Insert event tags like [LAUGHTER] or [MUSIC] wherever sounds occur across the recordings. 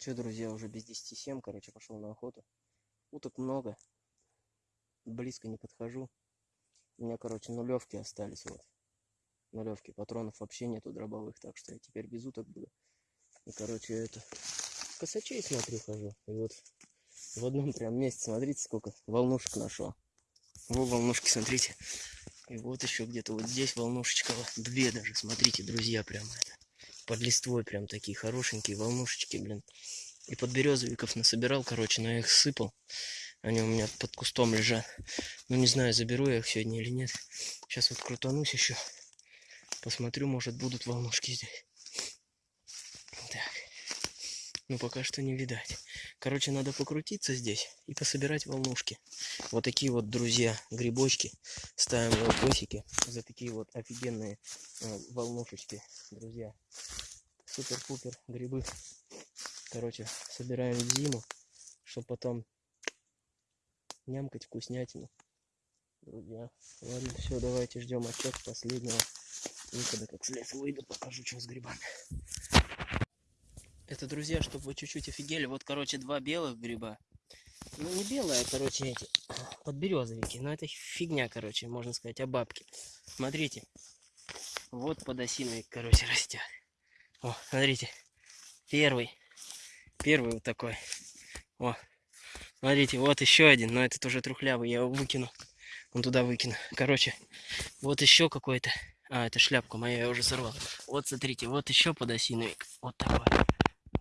Че, друзья, уже без 10 7, короче, пошел на охоту. Уток много. Близко не подхожу. У меня, короче, нулевки остались, вот. Нулевки. Патронов вообще нету дробовых, так что я теперь без уток буду. И, короче, это... Косачей смотрю, хожу. И вот в одном прям месте, смотрите, сколько волнушек нашел. Вот волнушки, смотрите. И вот еще где-то вот здесь волнушечка. Две даже, смотрите, друзья, прям это под листвой прям такие хорошенькие волнушечки, блин. И под березовиков насобирал, короче, но я их сыпал. Они у меня под кустом лежат. Ну, не знаю, заберу я их сегодня или нет. Сейчас вот крутанусь еще. Посмотрю, может, будут волнушки здесь. Так. Ну, пока что не видать. Короче, надо покрутиться здесь и пособирать волнушки. Вот такие вот, друзья, грибочки. Ставим лайкосики за такие вот офигенные э, волнушечки, друзья. Супер-пупер грибы. Короче, собираем в зиму, чтобы потом нямкать вкуснятину. Друзья, ладно, все, давайте ждем отчет последнего. Никогда как слез выйду, покажу, что с грибами. Это, друзья, чтобы вы чуть-чуть офигели. Вот, короче, два белых гриба. Ну, не белые, а, короче, эти подберезовики. Но это фигня, короче, можно сказать, о бабке. Смотрите. Вот подосиновик, короче, растет. О, смотрите. Первый. Первый вот такой. О, смотрите, вот еще один. Но этот уже трухлявый, я его выкину. Он туда выкину. Короче, вот еще какой-то. А, это шляпка моя, я уже сорвал. Вот, смотрите, вот еще подосиновик. Вот такой.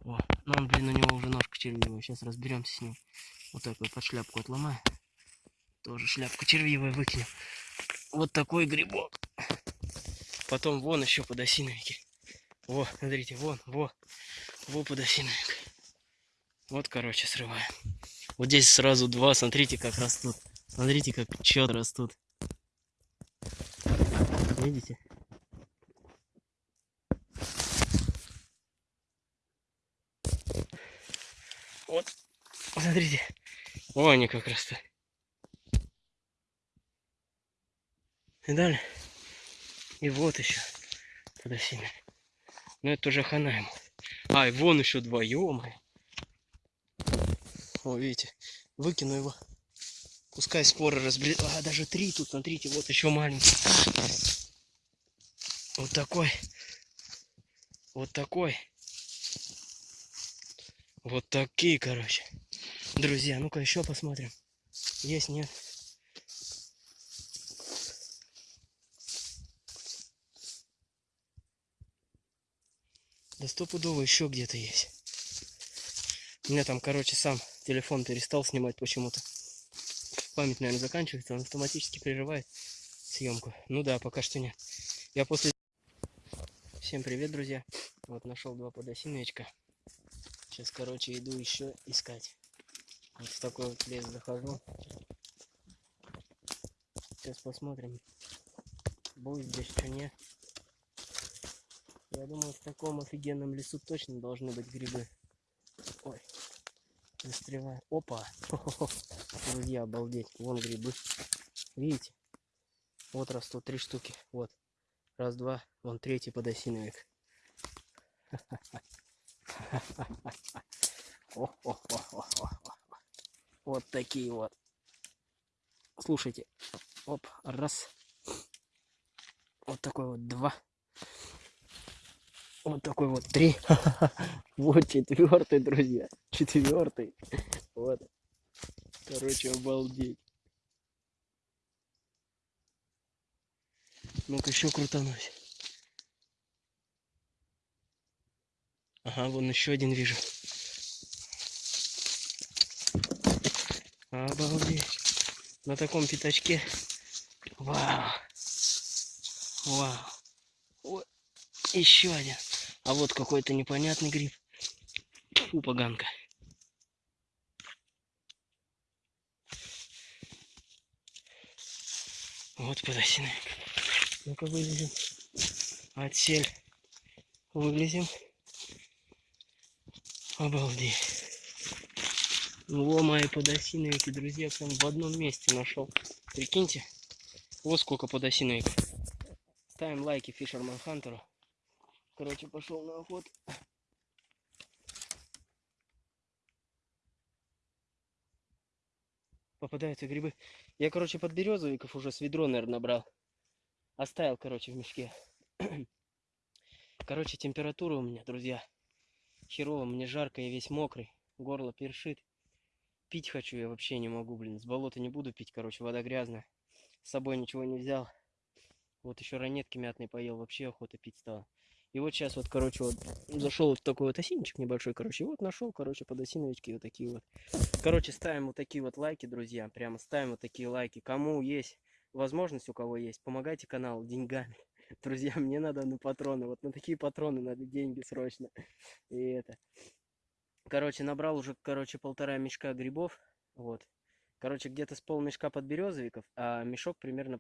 О, ну он, блин, у него уже ножка червивая. Сейчас разберемся с ним. Вот так вот под шляпку отломаю. Тоже шляпку червивая выкинем. Вот такой грибок. Потом вон еще подосиновики. Во, смотрите, вон, во. Во подосиновик. Вот, короче, срываем. Вот здесь сразу два. Смотрите, как растут. Смотрите, как четко растут. Видите? Вот, смотрите. О, они как растут. И далее. И вот еще подосиновик. Но это уже хана ему. А, и вон еще два, ё О, видите, выкину его. Пускай споры разбред... А, даже три тут, смотрите, вот еще маленький. Вот такой. Вот такой. Вот такие, короче. Друзья, ну-ка еще посмотрим. Есть, нет? Да стопудово еще где-то есть. У меня там, короче, сам телефон перестал снимать почему-то. Память, наверное, заканчивается, он автоматически прерывает съемку. Ну да, пока что нет. Я после... Всем привет, друзья. Вот нашел два подосиновичка. Сейчас, короче, иду еще искать. Вот в такой вот лес захожу. Сейчас посмотрим, будет здесь что нет. Я думаю, в таком офигенном лесу точно должны быть грибы. Ой, застреваю. Опа! [LAUGHS] Друзья, обалдеть. Вон грибы. Видите? Вот растут три штуки. Вот. Раз, два. Вон третий подосиновик. [LAUGHS] Вот такие вот. Слушайте. Оп, раз. Вот такой вот два. Вот такой вот три. [LAUGHS] Вот четвертый, друзья. Четвертый. Вот. Короче, обалдеть. Ну-ка еще крутанусь. Ага, вон еще один вижу. Обалдеть. На таком пятачке. Вау. Вау. Вот. Еще один. А вот какой-то непонятный гриб. Фу, поганка. Вот подосиновик. Ну-ка вылезем. Отсель. Вылезем. Обалдеть. Во мои подосиновики, друзья, прям в одном месте нашел. Прикиньте. Вот сколько подосиновиков. Ставим лайки Фишерман Хантеру. Короче, пошел на охоту. Попадаются грибы. Я, короче, под березовиков уже с ведро, наверное, набрал. Оставил, короче, в мешке. [CLEARS THROAT] Короче, температура у меня, друзья. Херово, мне жарко, я весь мокрый. Горло першит. Пить хочу я вообще не могу, блин. С болота не буду пить, короче, вода грязная. С собой ничего не взял. Вот еще ранетки мятные поел, вообще охота пить стала. И вот сейчас вот, короче, вот зашел в такой вот осинничек небольшой, короче. Вот нашел, короче, под осиновички вот такие вот. Короче, ставим вот такие вот лайки, друзья. Прямо ставим вот такие лайки. Кому есть возможность, у кого есть, помогайте каналу деньгами. [LAUGHS] Друзья, мне надо на патроны. Вот на такие патроны надо деньги срочно. И это. Короче, набрал уже, короче, полтора мешка грибов. Вот. Короче, где-то с полмешка подберезовиков, а мешок примерно